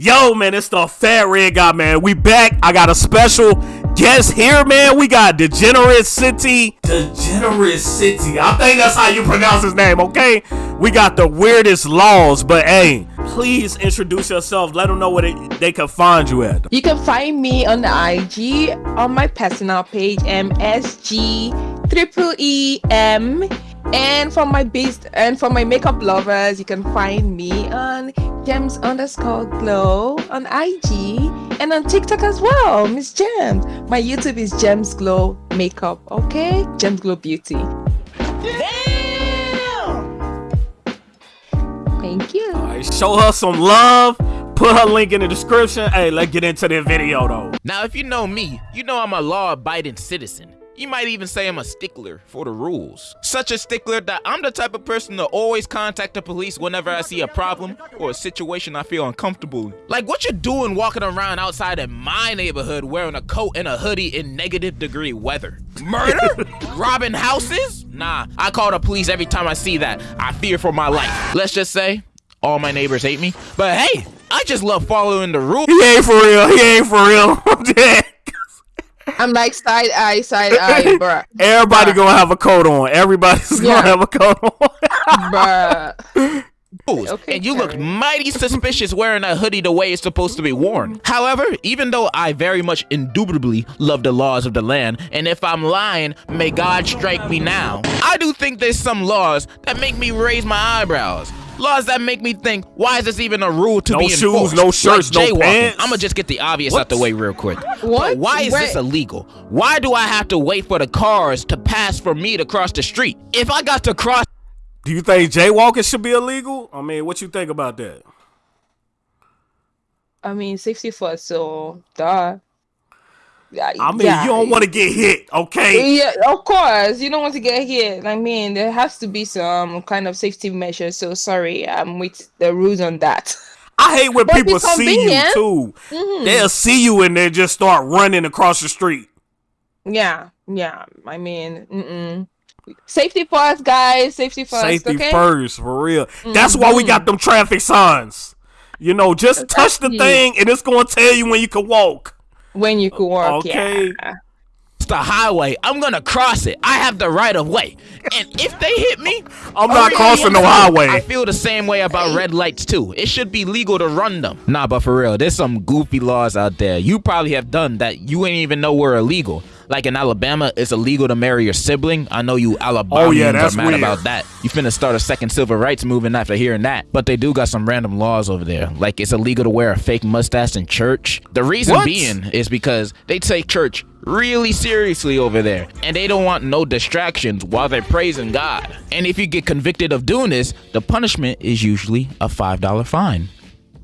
Yo, man, it's the Fat Red Guy, man. We back. I got a special guest here, man. We got Degenerate City. Degenerate City. I think that's how you pronounce his name, okay? We got the weirdest laws, but hey, please introduce yourself. Let them know where they, they can find you at. You can find me on the IG on my personal page, MSG triple E M. And for my beast and for my makeup lovers, you can find me on gems underscore glow on IG and on TikTok as well, Miss Gems. My YouTube is Gems Glow Makeup, okay? Gems Glow Beauty. Damn! Thank you. All right, show her some love. Put her link in the description. Hey, let's get into the video though. Now, if you know me, you know I'm a law-abiding citizen. You might even say I'm a stickler for the rules. Such a stickler that I'm the type of person to always contact the police whenever I see a problem or a situation I feel uncomfortable. Like what you doing walking around outside in my neighborhood wearing a coat and a hoodie in negative degree weather? Murder? Robbing houses? Nah, I call the police every time I see that. I fear for my life. Let's just say, all my neighbors hate me. But hey, I just love following the rules. He ain't for real. He ain't for real. I'm dead. I'm like side eye, side eye, bruh. Everybody gonna have a coat on. Everybody's Yeah. gonna have a coat on. bruh. Okay, and you look Terry. mighty suspicious wearing a hoodie the way it's supposed to be worn. Mm-hmm. However, even though I very much indubitably love the laws of the land, and if I'm lying, may God strike me now, I do think there's some laws that make me raise my eyebrows. Laws that make me think, why is this even a rule to No be enforced? no shirts, no like jaywalking. pants. I'm gonna just get the obvious out the way real quick. What? But why is this illegal? Why do I have to wait for the cars to pass for me to cross the street? If I got to cross Do you think jaywalking should be illegal? I mean, what you think about that? I mean, safety first, so duh. I mean, yeah. you don't want to get hit, okay? Yeah, of course. You don't want to get hit. I mean, there has to be some kind of safety measure. So sorry, I'm with the rules on that. I hate when But people see you too. Mhm. They'll see you and they just start running across the street. Yeah, yeah. I mean, mm-mm. safety first, guys. Safety first. Safety okay? first, for real. That's why we got them traffic signs. You know, just touch the thing and it's gonna tell you when you can walk. When you could walk. Okay. Yeah. the highway, I'm gonna cross it. I have the right of way. And if they hit me, I'm oh, not crossing yeah, highway. I feel the same way about red lights too. It should be legal to run them. Nah, but for real, there's some goofy laws out there. You probably have done that you ain't even know were illegal. Like in Alabama, it's illegal to marry your sibling. I know you Alabamians Oh, yeah, that's are mad weird. about that. You finna start a second civil rights movement after hearing that. But they do got some random laws over there. Like it's illegal to wear a fake mustache in church. The reason What? being is because they take church really seriously over there and they don't want no distractions while they're praising God. And if you get convicted of doing this, the punishment is usually a $5 fine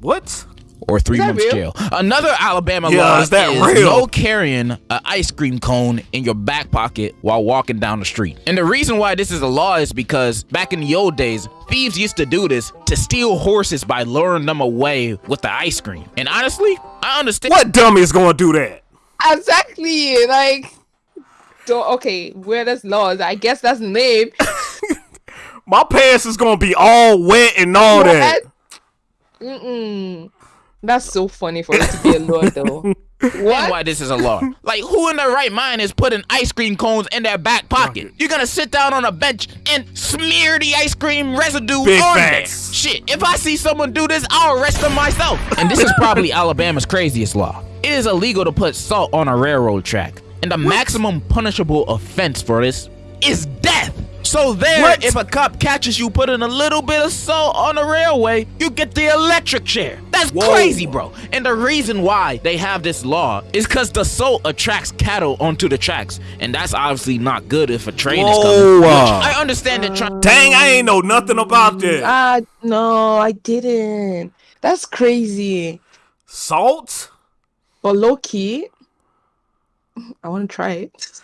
What? Or three that months real? jail. Another Alabama Yeah, law is that is real? no carrying an ice cream cone in your back pocket while walking down the street. And the reason why this is a law is because back in the old days, thieves used to do this to steal horses by luring them away with the ice cream. And honestly, I understand. What dummy is gonna do that? Exactly. Like. So, okay, where there's laws, I guess that's the name. My pants is gonna be all wet and all that. Mm-mm. That's so funny for it to be a law, though. What? why this is a law. like, who in their right mind is putting ice cream cones in their back pocket? You're gonna sit down on a bench and smear the ice cream residue Big on facts. there. Shit, if I see someone do this, I'll arrest them myself. And this is probably Alabama's craziest law. It is illegal to put salt on a railroad track, and the maximum punishable offense for this is death. So there, What? if a cop catches you putting a little bit of salt on a railway, you get the electric chair. That's Whoa. crazy, bro. And the reason why they have this law is because the salt attracts cattle onto the tracks, and that's obviously not good if a train is coming. uh, Which I understand it. Trying. Dang, I ain't know nothing about that. Ah, no, I didn't. That's crazy. Salt? But low key, I want to try it.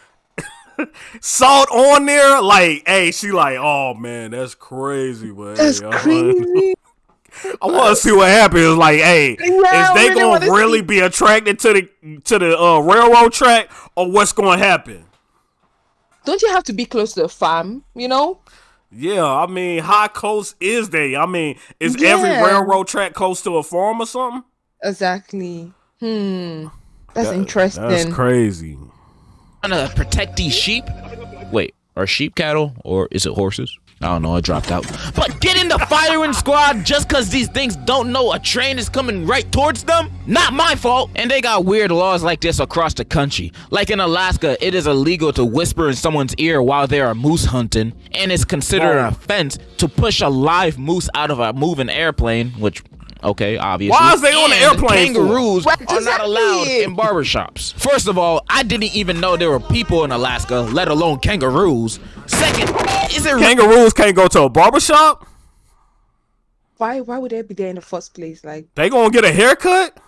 Salt on there? Like, hey, she like, oh man, that's crazy, but That's hey, crazy. I want to see what happens. Like, hey, Yeah, is they really gonna really see. be attracted to the to the uh, railroad track, or what's gonna happen? Don't you have to be close to the farm? You know? Yeah, I mean, how close is they? I mean, is every railroad track close to a farm or something? Exactly. Hmm. That's That- interesting. That's crazy. Trying to protect these sheep. Wait, are sheep cattle or is it horses? I don't know. I dropped out. But get in the firing squad just because these things don't know a train is coming right towards them? Not my fault. And they got weird laws like this across the country. Like in Alaska, it is illegal to whisper in someone's ear while they are moose hunting, and it's considered an offense to push a live moose out of a moving airplane, which. Okay, obviously. Why is they on the airplane? Kangaroos What are does not allowed mean? in barbershops. First of all, I didn't even know there were people in Alaska, let alone kangaroos. Second, is it Kangaroos can't go to a barbershop? Why? Why would they be there in the first place? Like They gonna get a haircut?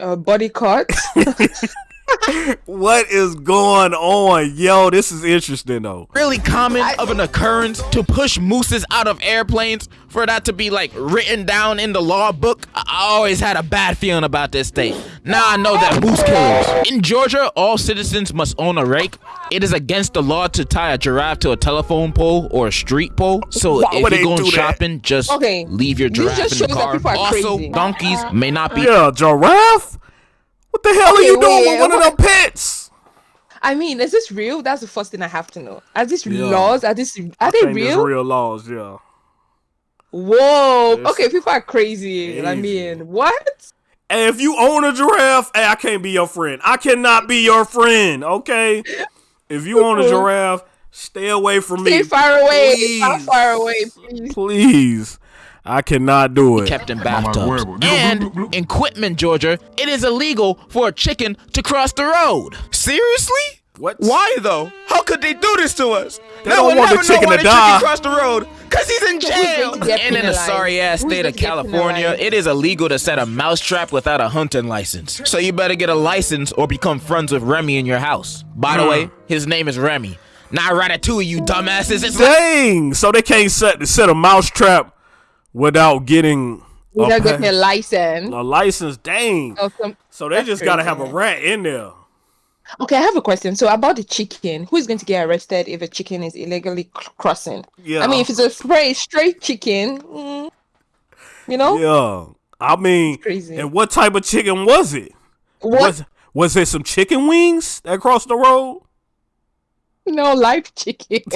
a body cut? What is going on? Yo, this is interesting though. really common of an occurrence to push mooses out of airplanes for that to be like written down in the law book? I I always had a bad feeling about this state. Now I know that moose killers. In Georgia, all citizens must own a rake. It is against the law to tie a giraffe to a telephone pole or a street pole. So Why if you're going do that? shopping, just Okay, leave your this giraffe just in the shows that car. are Also, crazy. donkeys may not be Yeah, giraffe? What the hell are Okay, you doing wait, with one of them pets? I mean, is this real? That's the first thing I have to know. Are these Yeah. laws? Are these are I they real? real laws, yeah. Whoa. It's okay, people are crazy. I crazy. mean, what? And if you own a giraffe, hey, I can't be your friend. I cannot be your friend, okay? If you own a giraffe, stay away from me. Stay far away. Please. Far, far away, please. Please. I cannot do it. kept in bathtubs. And in Quitman, Georgia, it is illegal for a chicken to cross the road. Seriously? What? Why though? How could they do this to us? They don't want the chicken to die. chicken crossed the road. Cause he's in jail. going to get And in the sorry ass Who's state of California, it is illegal to set a mousetrap without a hunting license. So you better get a license or become friends with Remy in your house. By the Hmm. way, his name is Remy. Not Ratatouille, you dumbasses. It's like Dang! So they can't set set a mouse trap without getting We a, don't a license. a license. Dang! some- So they just gotta have a rat in there. Okay, I have a question. So about the chicken, who is going to get arrested if a chicken is illegally crossing? Yeah. I mean, if it's a straight straight chicken, mm, you know, Yeah. I mean, crazy. and what type of chicken was it? what? Was was it some chicken wings that crossed the road? No, live chicken.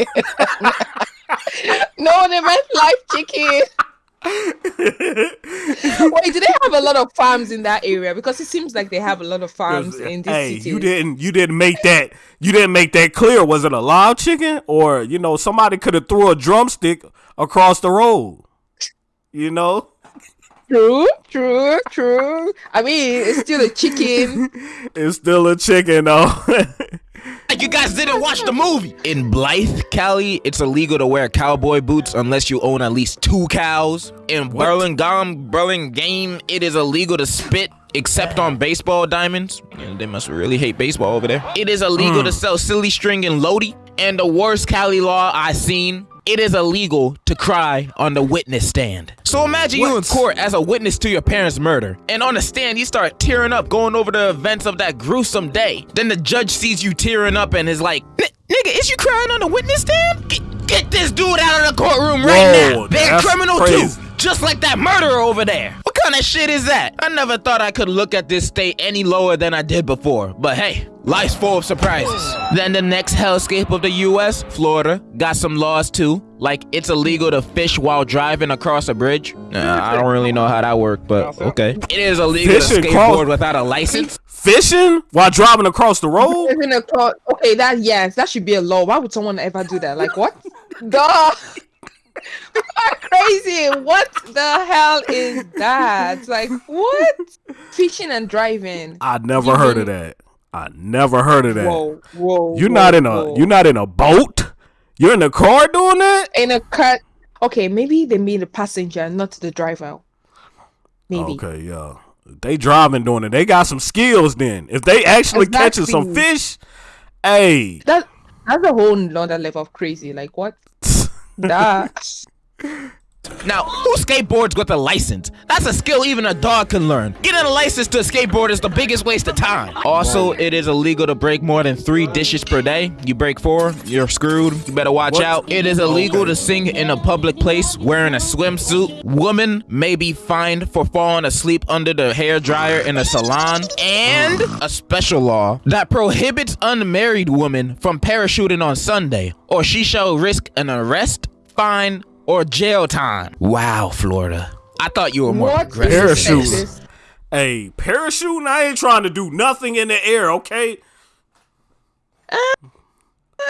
no, they meant live chicken. Wait, do they have a lot of farms in that area? Because it seems like they have a lot of farms in this hey, city. you didn't you didn't make that you didn't make that clear. Was it a live chicken or you know somebody could have threw a drumstick across the road? You know, True, true, true. I mean, it's still a chicken. it's still a chicken though. Like you guys didn't watch the movie. In Blythe, Cali, it's illegal to wear cowboy boots unless you own at least two cows. In Burlingame, Burlingame, it is illegal to spit except on baseball diamonds. Yeah, they must really hate baseball over there. It is illegal hmm. to sell silly string in Lodi. And the worst Cali law I seen, it is illegal to cry on the witness stand. So imagine you in court as a witness to your parents' murder. And on the stand, you start tearing up, going over the events of that gruesome day. Then the judge sees you tearing up and is like, nigga, is you crying on the witness stand? Get, get this dude out of the courtroom right Whoa, now. They're criminal crazy. too. Just like that murderer over there. What kind of shit is that? I never thought I could look at this state any lower than I did before. But hey, life's full of surprises. Then the next hellscape of the US, Florida, got some laws too. Like it's illegal to fish while driving across a bridge. Nah, I don't really know how that works, but okay. It is illegal Fishing to cross- skateboard without a license. Fishing while driving across the road? Across- Okay, that yes, that should be a law. Why would someone ever do that? Like what? Duh. People are crazy. What the hell is that? Like what? Fishing and driving. I never heard of that. I never heard of that. Whoa, whoa. You're whoa, not in a whoa. you're not in a boat. You're in a car doing that. in a cut. Okay, maybe they mean the passenger, not the driver. Maybe. Okay, yeah. They driving doing it. They got some skills. Then if they actually catching some fish, hey, That that's a whole another level of crazy. Like what? that Now, who skateboards with a license? That's a skill even a dog can learn. Getting a license to skateboard is the biggest waste of time. Also, it is illegal to break more than three dishes per day. You break four, you're screwed. You better watch What? out. It is illegal to sing in a public place wearing a swimsuit. Woman may be fined for falling asleep under the hair dryer in a salon. And a special law that prohibits unmarried women from parachuting on Sunday, or she shall risk an arrest, fine, or jail time. Wow, Florida. I thought you were more What? progressive. than Parachute. this. Hey, parachuting, I ain't trying to do nothing in the air, okay? Uh,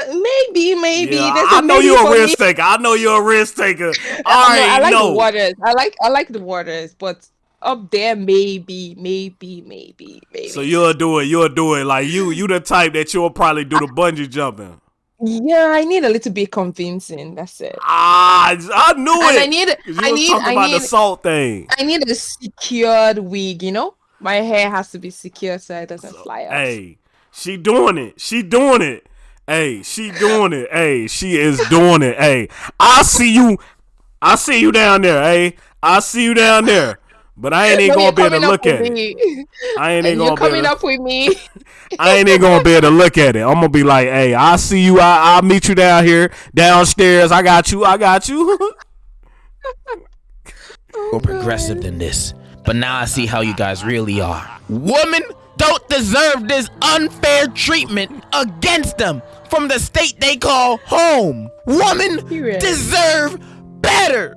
maybe, maybe. Yeah, There's a I know maybe you're for a me. risk taker. I know you're a risk taker. All No, I like no. the waters. I like I like the waters, but up there maybe, maybe, maybe, maybe. So you'll do it. You'll do it. Like you, you the type that you'll probably do the bungee jumping. Yeah, I need a little bit convincing. That's it. Ah, I knew And it. I need I need I about need the salt thing. I need a secured wig, you know? My hair has to be secure so it doesn't fly out. Hey, she doing it. She doing it. Hey, she doing it. Hey, she is doing it. Hey, I see you. I see you down there. Hey, I see you down there. But I ain't even No, gonna be able to look at with it. I ain't And even you're gonna be coming able to, up with me. I ain't even gonna be able to look at it. I'm gonna be like, hey, I see you. I, I'll meet you down here, downstairs. I got you. I got you. Oh, more progressive than this. But now I see how you guys really are. Women don't deserve this unfair treatment against them from the state they call home. Women Period. deserve better.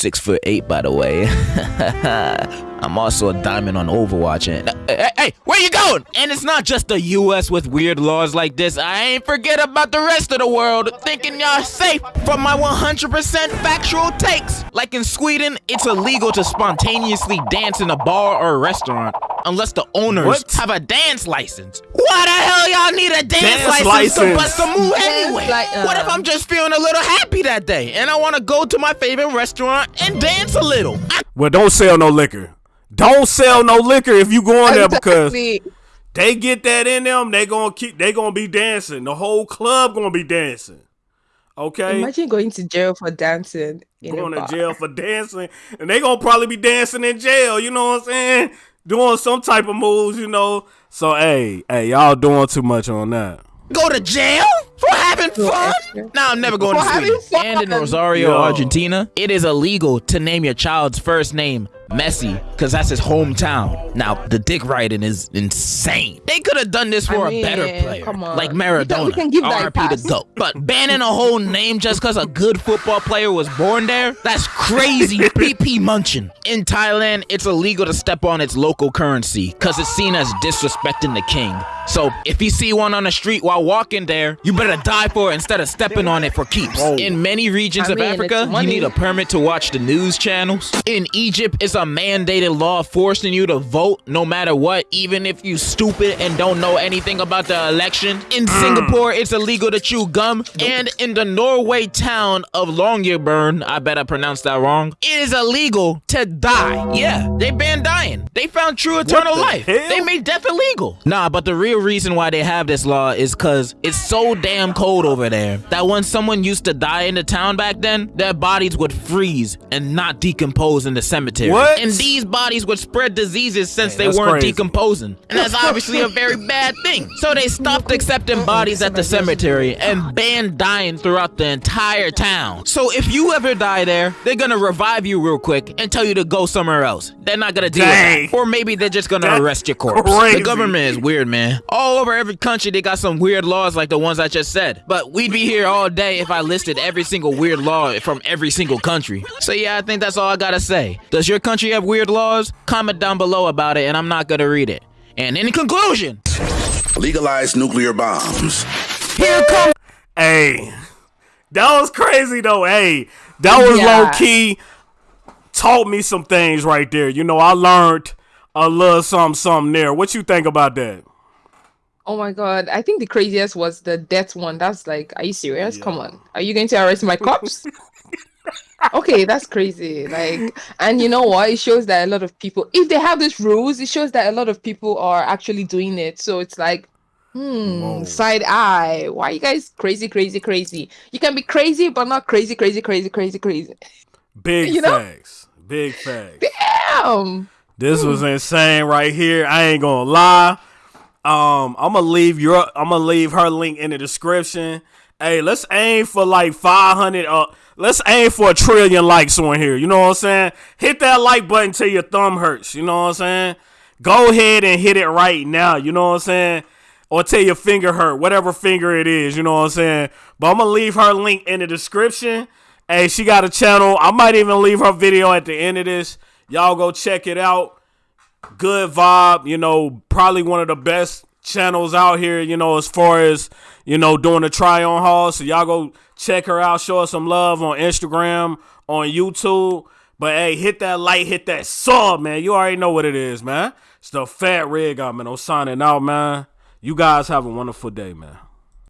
Six foot eight, by the way. I'm also a diamond on Overwatch. And eh, hey, hey, hey, where you going? And it's not just the U.S. with weird laws like this. I ain't forget about the rest of the world, thinking y'all safe from my 100% factual takes. Like in Sweden, it's illegal to spontaneously dance in a bar or a restaurant unless the owners What? have a dance license. Why the hell y'all need a dance, Dance license, to license. bust a move Dance anyway? li- what if uh. I'm just feeling a little happy that day and I want to go to my favorite restaurant and dance a little? I well, don't sell no liquor. Don't sell no liquor if you going there because they get that in them. They gonna keep. They gonna be dancing. The whole club gonna be dancing. Okay. Imagine going to jail for dancing in going a to jail for dancing, and they gonna probably be dancing in jail. You know what I'm saying? Doing some type of moves, you know. So hey, hey, y'all doing too much on that. go to jail for having fun? extra. No, I'm never going For to having Sweden. And in. Rosario, Yo. Argentina, it is illegal to name your child's first name Messi because that's his hometown. Now, the dick riding is insane. They could have done this for I a better mean, player, come on. like We can- we Maradona. can give RP the GOAT. But banning a whole name just because a good football player was born there, that's crazy PP munching. In Thailand, it's illegal to step on its local currency because it's seen as disrespecting the king. So if you see one on the street while walking there, you better die for it instead of stepping on it for keeps. In many regions I of mean, it's Africa, you need a permit to watch the news channels. In Egypt, it's a mandated law forcing you to vote no matter what, even if you stupid and don't know anything about the election. In Mm. Singapore, it's illegal to chew gum. And in the Norway town of Longyearbyen, I bet I pronounced that wrong, it is illegal to die. Yeah, they banned dying. They found true eternal the life. hell? They made death illegal. Nah, but the real reason why they have this law is because it's so damn cold over there that when someone used to die in the town back then, their bodies would freeze and not decompose in the cemetery. What? And these bodies would spread diseases since Hey, they weren't crazy. decomposing. And that's obviously a very bad thing. So they stopped accepting bodies at the cemetery and banned dying throughout the entire town. So if you ever die there, they're gonna revive you real quick and tell you to go somewhere else. They're not gonna deal Dang. with that. Or maybe they're just gonna That's arrest your corpse. crazy. The government is weird, man. All over every country, they got some weird laws like the ones I just said. But we'd be here all day if I listed every single weird law from every single country. So yeah, I think that's all I gotta say. Does your country have weird laws? Comment down below about it, and I'm not gonna read it. And in conclusion, Legalize nuclear bombs. here comes. Hey, that was crazy though. Hey, that was Yeah. low key. Taught me some things right there. You know, I learned a little something, something there. What you think about that? Oh my god, I think the craziest was the death one. That's like, are you serious? Come on. Are you going to arrest my cops? okay, that's crazy. Like, and you know what? It shows that a lot of people, if they have these rules, it shows that a lot of people are actually doing it. So it's like, Hmm, side eye. Why you guys crazy, crazy, crazy? You can be crazy, but not crazy, crazy, crazy, crazy, crazy. Big You know? facts. Big facts. Damn. This was insane right here. I ain't gonna lie. Um, I'm gonna leave your I'm gonna leave her link in the description. Hey, let's aim for like 500. Uh, let's aim for a trillion likes on here. You know what I'm saying? Hit that like button till your thumb hurts. You know what I'm saying? Go ahead and hit it right now. You know what I'm saying? Or till your finger hurt, whatever finger it is. You know what I'm saying? But I'm gonna leave her link in the description. Hey, she got a channel. I might even leave her video at the end of this. Y'all go check it out good vibe, you know, probably one of the best channels out here, you know, as far as, you know, doing the try on haul. So y'all go check her out, show her some love on Instagram, on YouTube. But hey, hit that like, hit that sub, man. You already know what it is, man. It's the fat rig, man. I'm signing out, man. You guys have a wonderful day, man.